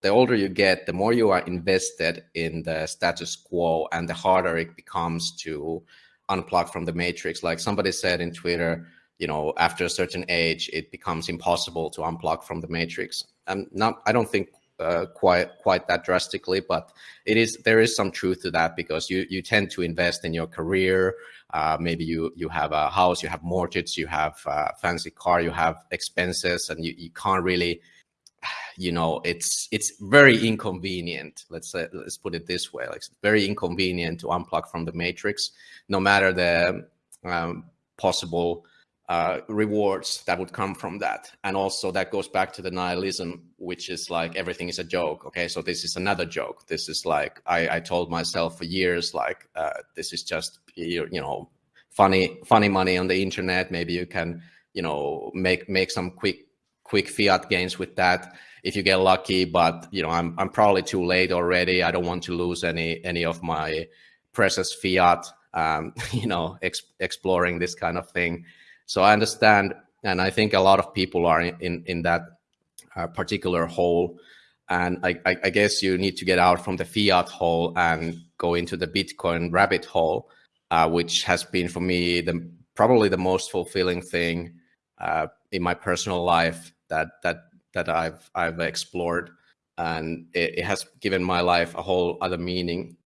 the older you get, the more you are invested in the status quo and the harder it becomes to unplug from the matrix. Like somebody said in Twitter, you know, after a certain age, it becomes impossible to unplug from the matrix. And not, I don't think uh, quite quite that drastically, but it is there is some truth to that because you you tend to invest in your career. Uh, maybe you you have a house, you have mortgage, you have a fancy car, you have expenses, and you, you can't really you know it's it's very inconvenient. Let's say let's put it this way like very inconvenient to unplug from the matrix no matter the um, possible uh, rewards that would come from that. And also that goes back to the nihilism which is like everything is a joke okay? So this is another joke. This is like i, I told myself for years like uh, this is just you know funny funny money on the internet. Maybe you can you know make make some quick quick fiat gains with that if you get lucky but you know i'm i'm probably too late already. I don't want to lose any any of my precious fiat um, you know ex exploring this kind of thing. So i understand and i think a lot of people are in in, in that uh, particular hole. And I, I, I guess you need to get out from the fiat hole and go into the bitcoin rabbit hole uh, which has been for me the probably the most fulfilling thing uh, in my personal life that that that I've I've explored, and it, it has given my life a whole other meaning